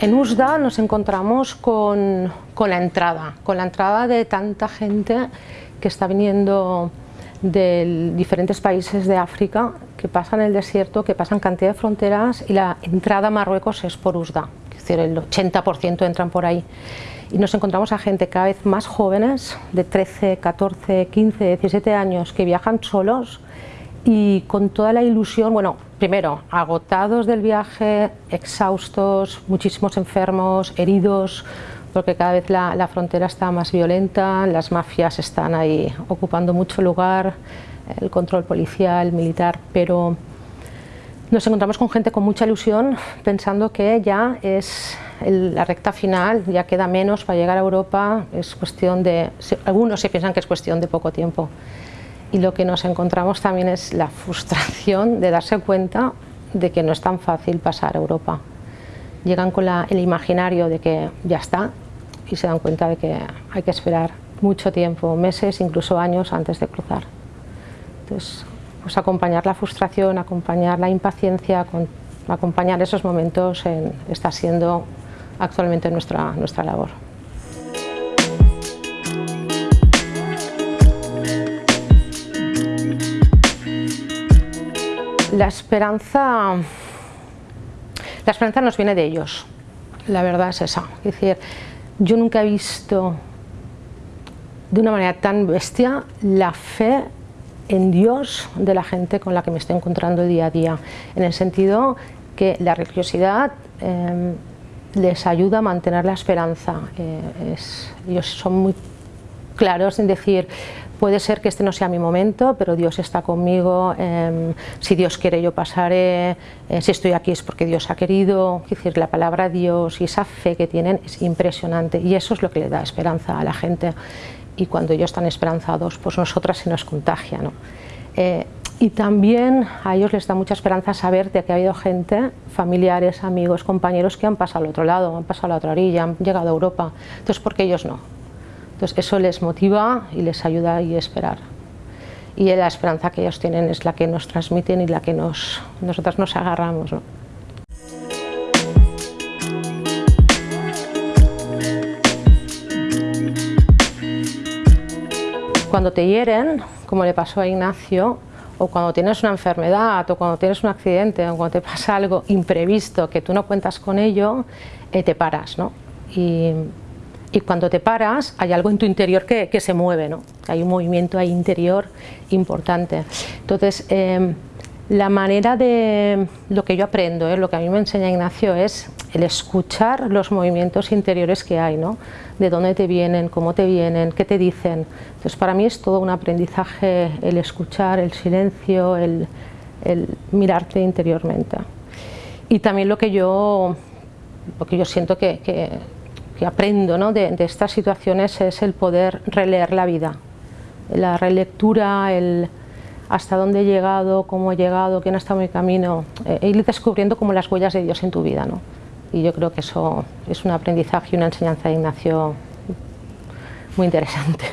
En USDA nos encontramos con, la entrada, con la entrada de tanta gente que está viniendo de diferentes países de África, que pasan el desierto, que pasan cantidad de fronteras y la entrada a Marruecos es por USDA, es decir, el 80% entran por ahí. Y nos encontramos a gente cada vez más jóvenes, de 13, 14, 15, 17 años, que viajan solos y con toda la ilusión, bueno, primero, agotados del viaje, exhaustos, muchísimos enfermos, heridos, porque cada vez la, la, frontera está más violenta, las mafias están ahí ocupando mucho lugar, el control policial, militar, pero nos encontramos con gente con mucha ilusión pensando que ya es el, la recta final, ya queda menos para llegar a Europa, es cuestión de, algunos se piensan que es cuestión de poco tiempo y lo que nos encontramos también es la frustración de darse cuenta de que no es tan fácil pasar a Europa. Llegan con la, el imaginario de que ya está y se dan cuenta de que hay que esperar mucho tiempo, meses, incluso años antes de cruzar. Entonces, pues acompañar la frustración, acompañar la impaciencia, acompañar esos momentos en, está siendo actualmente nuestra, nuestra labor. La esperanza, la esperanza nos viene de ellos, la verdad es esa. Es decir, yo nunca he visto de una manera tan bestia la fe en Dios de la gente con la que me estoy encontrando día a día, en el sentido que la religiosidad eh, les ayuda a mantener la esperanza. Eh, ellos son muy claros en decir, puede ser que este no sea mi momento, pero Dios está conmigo, eh, si Dios quiere yo pasaré, eh, si estoy aquí es porque Dios ha querido, es decir, la palabra Dios y esa fe que tienen es impresionante y eso es lo que le da esperanza a la gente y cuando ellos están esperanzados, pues nosotras se nos contagia. ¿no? Eh, y también a ellos les da mucha esperanza saber de que ha habido gente, familiares, amigos, compañeros que han pasado al otro lado, han pasado a la otra orilla, han llegado a Europa, entonces ¿por qué ellos no? Entonces eso les motiva y les ayuda a esperar. Y la esperanza que ellos tienen es la que nos transmiten y la que nos, nosotras nos agarramos. Cuando te hieren, como le pasó a Ignacio, o cuando tienes una enfermedad, o cuando tienes un accidente, o cuando te pasa algo imprevisto que tú no cuentas con ello, eh, te paras. ¿no? Y, y cuando te paras hay algo en tu interior que, que se mueve, ¿no? hay un movimiento ahí interior importante. Entonces, eh, la manera de lo que yo aprendo, ¿eh? lo que a mí me enseña Ignacio es el escuchar los movimientos interiores que hay, ¿no? de dónde te vienen, cómo te vienen, qué te dicen. Entonces para mí es todo un aprendizaje el escuchar, el silencio, el, el mirarte interiormente. Y también lo que yo, lo que yo siento que, que que aprendo ¿no? de, estas situaciones es el poder releer la vida, la relectura, el hasta dónde he llegado, cómo he llegado, quién ha estado en mi camino, eh, ir descubriendo como las huellas de Dios en tu vida. ¿no? Y yo creo que eso es un aprendizaje y una enseñanza de Ignacio muy interesante.